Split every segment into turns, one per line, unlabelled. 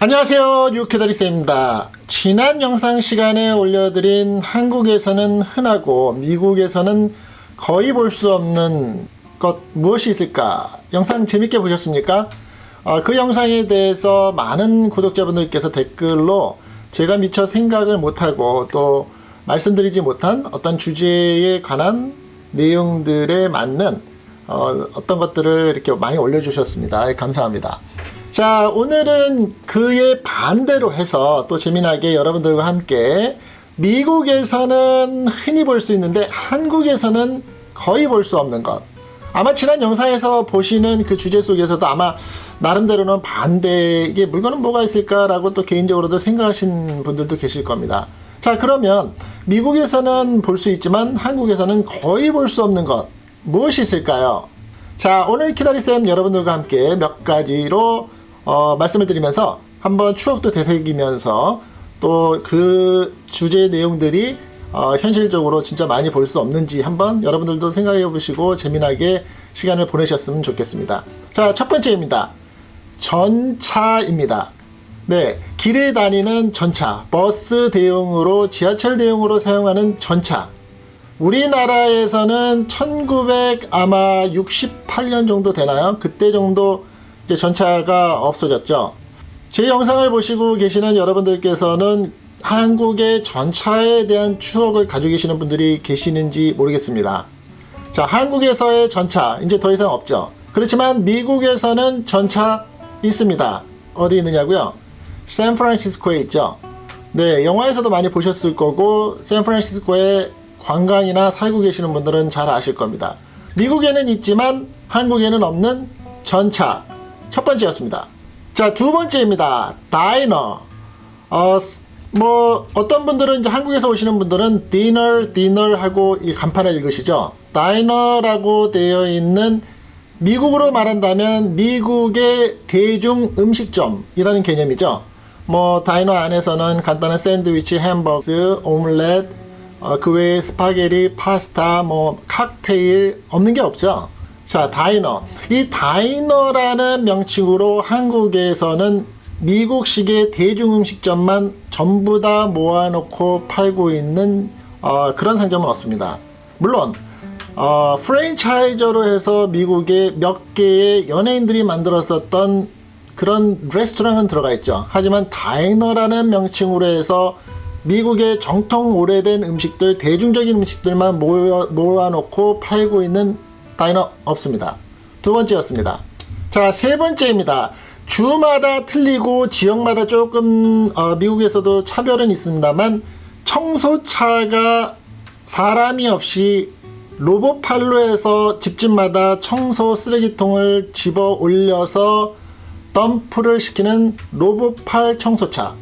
안녕하세요. 유캐다리쌤입니다. 지난 영상 시간에 올려드린 한국에서는 흔하고 미국에서는 거의 볼 수 없는 것 무엇이 있을까? 영상 재밌게 보셨습니까? 어, 그 영상에 대해서 많은 구독자분들께서 댓글로 제가 미처 생각을 못하고 또 말씀드리지 못한 어떤 주제에 관한 내용들에 맞는 어, 어떤 것들을 이렇게 많이 올려주셨습니다. 감사합니다 자 오늘은 그의 반대로 해서 또 재미나게 여러분들과 함께 미국에서는 흔히 볼 수 있는데 한국에서는 거의 볼 수 없는 것. 아마 지난 영상에서 보시는 그 주제 속에서도 아마 나름대로는 반대 이게 물건은 뭐가 있을까라고 또 개인적으로도 생각하신 분들도 계실 겁니다. 자 그러면 미국에서는 볼 수 있지만 한국에서는 거의 볼 수 없는 것 무엇이 있을까요? 자 오늘 키다리쌤 여러분들과 함께 몇 가지로 어, 말씀을 드리면서 한번 추억도 되새기면서 또 그 주제의 내용들이 어, 현실적으로 진짜 많이 볼 수 없는지 한번 여러분들도 생각해 보시고 재미나게 시간을 보내셨으면 좋겠습니다. 자, 첫 번째입니다. 전차입니다. 네, 길에 다니는 전차, 버스 대용으로 지하철 대용으로 사용하는 전차. 우리나라에서는 1900 아마 68년 정도 되나요? 그때 정도 이제 전차가 없어졌죠. 제 영상을 보시고 계시는 여러분들께서는 한국의 전차에 대한 추억을 가지고 계시는 분들이 계시는지 모르겠습니다. 자, 한국에서의 전차 이제 더 이상 없죠. 그렇지만 미국에서는 전차 있습니다. 어디 있느냐고요? 샌프란시스코에 있죠. 네, 영화에서도 많이 보셨을 거고 샌프란시스코에 관광이나 살고 계시는 분들은 잘 아실 겁니다. 미국에는 있지만 한국에는 없는 전차 첫 번째였습니다. 자, 두 번째입니다. 다이너. 어, 뭐, 어떤 분들은 이제 한국에서 오시는 분들은 디너, 디너 하고 이 간판을 읽으시죠. 다이너라고 되어 있는 미국으로 말한다면 미국의 대중 음식점이라는 개념이죠. 뭐, diner 안에서는 간단한 샌드위치, 햄버거, 오믈렛, 어, 그 외에 스파게티, 파스타, 뭐, 칵테일, 없는 게 없죠. 자, diner. 이 diner라는 명칭으로 한국에서는 미국식의 대중음식점만 전부 다 모아놓고 팔고 있는 어, 그런 상점은 없습니다. 물론 어, franchiser로 해서 미국의 몇 개의 연예인들이 만들었었던 그런 레스토랑은 들어가 있죠. 하지만 다이너라는 명칭으로 해서 미국의 정통 오래된 음식들, 대중적인 음식들만 모아, 모아놓고 팔고 있는 다이너 없습니다. 두 번째였습니다. 자, 세 번째입니다. 주마다 틀리고 지역마다 조금 어, 미국에서도 차별은 있습니다만 청소차가 사람이 없이 로봇팔로 해서 집집마다 청소 쓰레기통을 집어 올려서 덤프를 시키는 로봇팔 청소차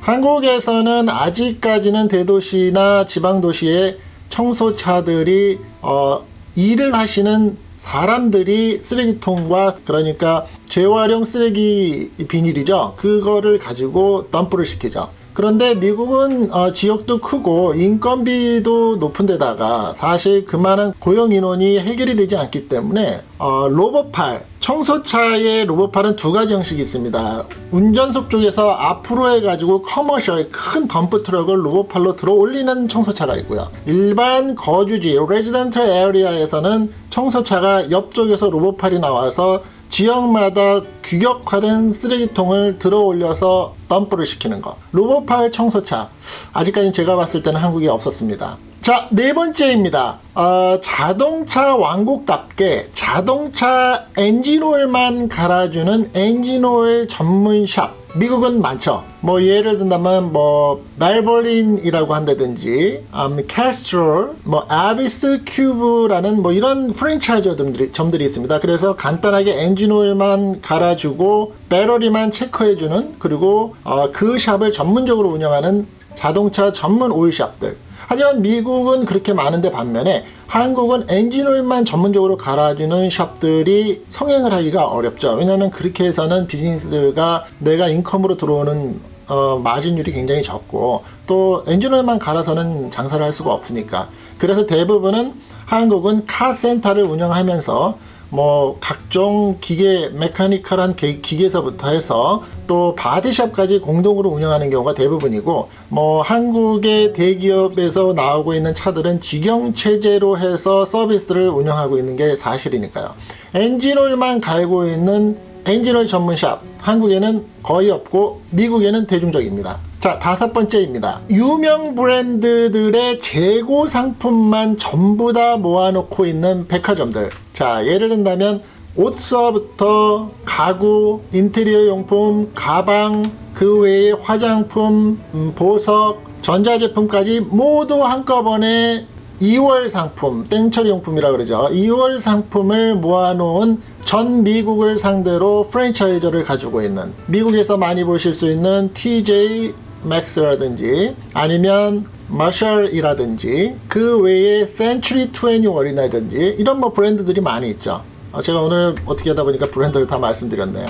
한국에서는 아직까지는 대도시나 지방도시에 청소차들이 어, 일을 하시는 사람들이 쓰레기통과 그러니까 재활용 쓰레기 비닐이죠. 그거를 가지고 덤프를 시키죠 그런데 미국은 어, 지역도 크고 인건비도 높은 데다가 사실 그만한 고용 인원이 해결이 되지 않기 때문에 어, 로봇팔 청소차의 로봇팔은 두 가지 형식이 있습니다. 운전석 쪽에서 앞으로 해가지고 commercial 큰 덤프 트럭을 로봇팔로 들어 올리는 청소차가 있고요. 일반 거주지 resident area에서는 청소차가 옆쪽에서 로봇팔이 나와서 지역마다 규격화된 쓰레기통을 들어 올려서 덤프를 시키는 것 로봇팔 청소차. 아직까지 제가 봤을 때는 한국에 없었습니다 자 네 번째입니다. 어, 자동차 왕국답게 자동차 엔진오일만 갈아주는 엔진오일 전문 샵. 미국은 많죠. 뭐 예를 든다면 뭐 Valvoline이라고 한다든지 음, Castrol 뭐 아비스 큐브라는 뭐 이런 프랜차이즈 점들이 있습니다. 그래서 간단하게 엔진오일만 갈아주고 배터리만 체크해주는 그리고 어, 그 샵을 전문적으로 운영하는 자동차 전문 오일샵들 하지만 미국은 그렇게 많은데 반면에 한국은 엔진오일만 전문적으로 갈아주는 샵들이 성행을 하기가 어렵죠. 왜냐하면 그렇게 해서는 비즈니스가 내가 인컴으로 들어오는 어, 마진율이 굉장히 적고 또 엔진오일만 갈아서는 장사를 할 수가 없으니까. 그래서 대부분은 한국은 카센터를 운영하면서 뭐 각종 기계 mechanical한 기- 기계서부터 해서 또 body shop까지 공동으로 운영하는 경우가 대부분이고 뭐 한국의 대기업에서 나오고 있는 차들은 직영 체제로 해서 서비스를 운영하고 있는 게 사실이니까요. 엔진오일만 갈고 있는 엔진오일 전문샵 한국에는 거의 없고 미국에는 대중적입니다. 자 다섯 번째입니다. 유명 브랜드들의 재고 상품만 전부 다 모아놓고 있는 백화점들. 자 예를 든다면 옷서부터 가구, 인테리어 용품, 가방, 그 외에 화장품, 음, 보석, 전자제품까지 모두 한꺼번에 2월 상품, 땡처리 용품이라 그러죠. 2월 상품을 모아놓은 전 미국을 상대로 프랜차이저를 가지고 있는 미국에서 많이 보실 수 있는 TJ 맥스라든지 아니면 마샬이라든지 그 외에 센츄리 21이라든지 이런 뭐 브랜드들이 많이 있죠. 어, 제가 오늘 어떻게 하다 보니까 브랜드를 다 말씀드렸네요.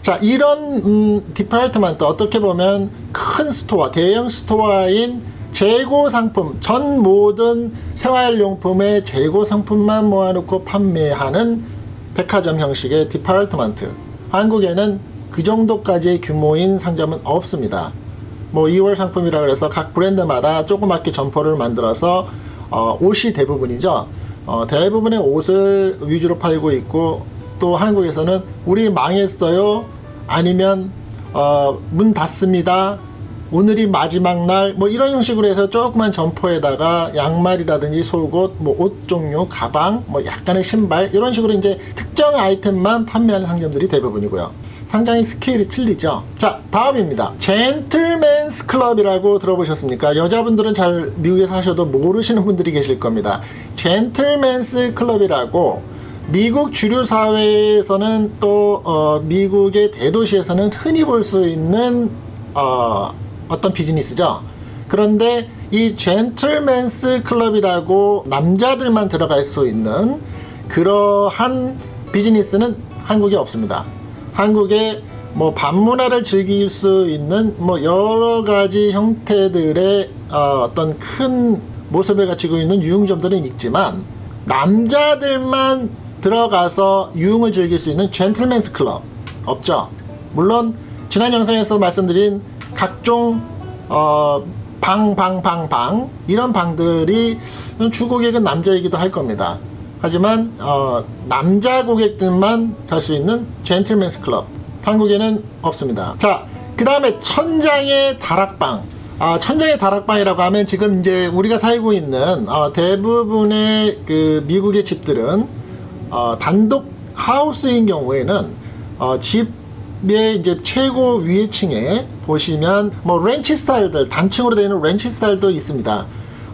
자 이런 음, department 어떻게 보면 큰 store 대형 store인 재고 상품 전 모든 생활용품의 재고 상품만 모아놓고 판매하는 백화점 형식의 department 한국에는 그 정도까지의 규모인 상점은 없습니다 뭐 이월 상품이라 그래서 각 브랜드마다 조그맣게 점포를 만들어서 어, 옷이 대부분이죠. 어, 대부분의 옷을 위주로 팔고 있고 또 한국에서는 우리 망했어요? 아니면 어, 문 닫습니다. 오늘이 마지막 날. 뭐 이런 형식으로 해서 조그만 점포에다가 양말이라든지 속옷 뭐 옷 종류 가방 뭐 약간의 신발 이런 식으로 이제 특정 아이템만 판매하는 상점들이 대부분이고요 상당히 스케일이 틀리죠 자 다음입니다 젠틀맨스 클럽이라고 들어보셨습니까 여자분들은 잘 미국에서 하셔도 모르시는 분들이 계실 겁니다 젠틀맨스 클럽이라고 미국 주류 사회에서는 또 어, 미국의 대도시에서는 흔히 볼 수 있는 어, 어떤 비즈니스죠. 그런데 이 젠틀맨스 클럽이라고 남자들만 들어갈 수 있는 그러한 비즈니스는 한국에 없습니다. 한국에 뭐 밤문화를 즐길 수 있는 뭐 여러 가지 형태들의 어, 어떤 큰 모습을 갖추고 있는 유흥점들은 있지만 남자들만 들어가서 유흥을 즐길 수 있는 젠틀맨스 클럽 없죠. 물론 지난 영상에서 말씀드린 각종 어, 방, 방, 방, 방 이런 방들이 주 고객은 남자이기도 할 겁니다. 하지만 어, 남자 고객들만 갈 수 있는 젠틀맨스 클럽 한국에는 없습니다. 자, 그 다음에 천장의 다락방. 아, 천장의 다락방이라고 하면 지금 이제 우리가 살고 있는 어, 대부분의 그 미국의 집들은 어, 단독 하우스인 경우에는 어, 집의 이제 최고 위에 층에 보시면 뭐 렌치 스타일들 단층으로 되어 있는 렌치 스타일도 있습니다.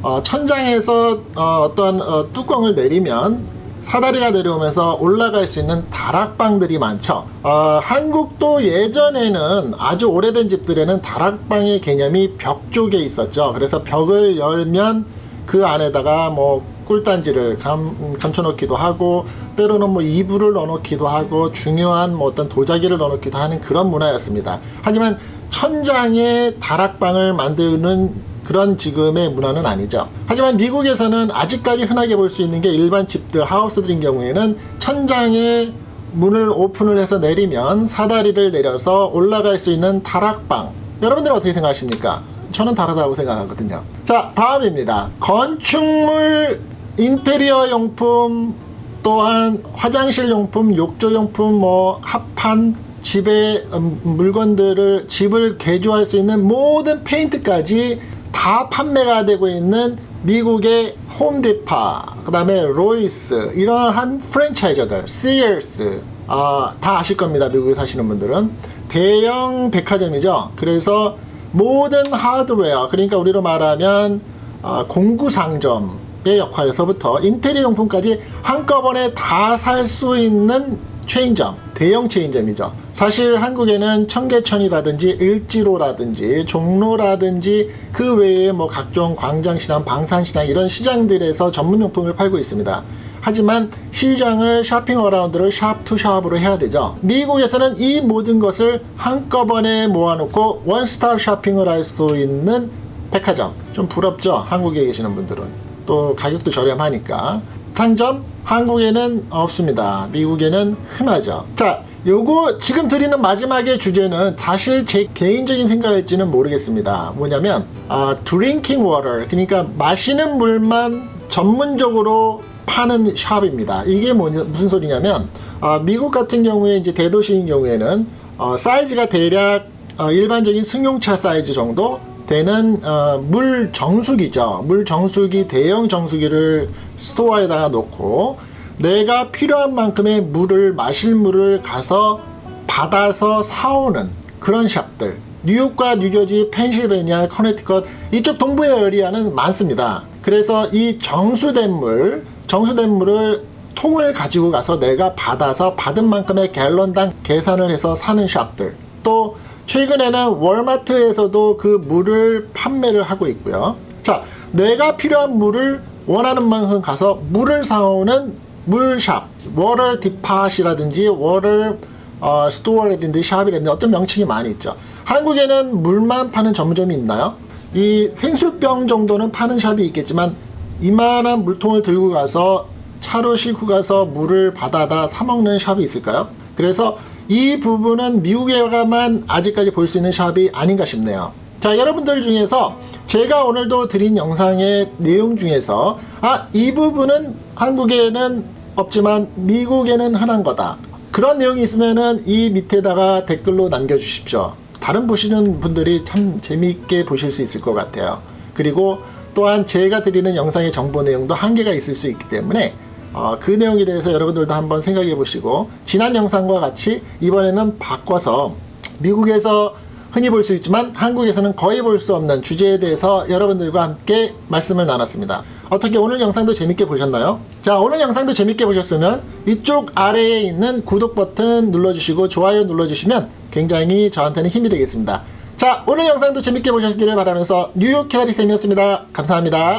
어, 천장에서 어, 떤 뚜껑을 내리면 사다리가 내려오면서 올라갈 수 있는 다락방들이 많죠. 어, 한국도 예전에는 아주 오래된 집들에는 다락방의 개념이 벽 쪽에 있었죠. 그래서 벽을 열면 그 안에다가 뭐 꿀단지를 감, 감춰놓기도 하고 때로는 뭐 이불을 넣어놓기도 하고 중요한 뭐 어떤 도자기를 넣어놓기도 하는 그런 문화였습니다. 하지만 천장에 다락방을 만드는 그런 지금의 문화는 아니죠. 하지만 미국에서는 아직까지 흔하게 볼 수 있는 게 일반 집들, 하우스들인 경우에는 천장에 문을 오픈을 해서 내리면 사다리를 내려서 올라갈 수 있는 다락방. 여러분들은 어떻게 생각하십니까? 저는 다르다고 생각하거든요. 자, 다음입니다. 건축물, 인테리어 용품, 또한 화장실 용품, 욕조 용품, 뭐 합판, 집의 음, 물건들을 집을 개조할 수 있는 모든 페인트까지 다 판매가 되고 있는 미국의 홈디파, 그 다음에 로이스 이러한 프랜차이저들, 시어스 아, 다 아실 겁니다. 미국에 사시는 분들은 대형 백화점이죠. 그래서 모든 하드웨어, 그러니까 우리로 말하면 어, 공구상점의 역할에서부터 인테리어 용품까지 한꺼번에 다 살 수 있는 체인점, 대형 체인점이죠. 사실 한국에는 청계천이라든지 일지로라든지 종로라든지 그 외에 뭐 각종 광장시장, 방산시장 이런 시장들에서 전문용품을 팔고 있습니다. 하지만 시장을 shopping around를 shop to shop으로 해야 되죠. 미국에서는 이 모든 것을 한꺼번에 모아놓고 원스톱 쇼핑을 할 수 있는 백화점. 좀 부럽죠? 한국에 계시는 분들은. 또 가격도 저렴하니까. 비슷한 점 한국에는 없습니다. 미국에는 흔하죠. 자, 요거 지금 드리는 마지막의 주제는 사실 제 개인적인 생각일지는 모르겠습니다. 뭐냐면 아, drinking water 그러니까 마시는 물만 전문적으로 파는 샵입니다. 이게 뭐냐, 무슨 소리냐면 아, 미국 같은 경우에 이제 대도시인 경우에는 어, 사이즈가 대략 어, 일반적인 승용차 사이즈 정도 되는 어, 물 정수기죠. 물 정수기 대형 정수기를 store에다가 놓고 내가 필요한 만큼의 물을 마실 물을 가서 받아서 사오는 그런 샵들. 뉴욕과 뉴저지, 펜실베니아, 커네티컷 이쪽 동부의 area는 많습니다. 그래서 이 정수된 물, 정수된 물을 통을 가지고 가서 내가 받아서 받은 만큼의 갤런당 계산을 해서 사는 샵들. 또 최근에는 월마트에서도 그 물을 판매를 하고 있고요. 자, 내가 필요한 물을 원하는 만큼 가서 물을 사오는 물샵, water depot이라든지 water 어, store라든지 샵이라든지 어떤 명칭이 많이 있죠. 한국에는 물만 파는 전문점이 있나요? 이 생수병 정도는 파는 샵이 있겠지만 이만한 물통을 들고 가서 차로 싣고 가서 물을 받아다 사 먹는 샵이 있을까요? 그래서 이 부분은 미국에만 아직까지 볼 수 있는 샵이 아닌가 싶네요. 자, 여러분들 중에서 제가 오늘도 드린 영상의 내용 중에서 아, 이 부분은 한국에는 없지만 미국에는 흔한 거다. 그런 내용이 있으면 은 이 밑에다가 댓글로 남겨주십시오. 다른 보시는 분들이 참 재미있게 보실 수 있을 것 같아요. 그리고 또한 제가 드리는 영상의 정보 내용도 한계가 있을 수 있기 때문에 어, 그 내용에 대해서 여러분들도 한번 생각해 보시고 지난 영상과 같이 이번에는 바꿔서 미국에서 흔히 볼 수 있지만 한국에서는 거의 볼 수 없는 주제에 대해서 여러분들과 함께 말씀을 나눴습니다. 어떻게 오늘 영상도 재밌게 보셨나요? 자 오늘 영상도 재밌게 보셨으면 이쪽 아래에 있는 구독 버튼 눌러주시고 좋아요 눌러주시면 굉장히 저한테는 힘이 되겠습니다. 자 오늘 영상도 재밌게 보셨기를 바라면서 뉴욕 캐나리쌤이었습니다. 감사합니다.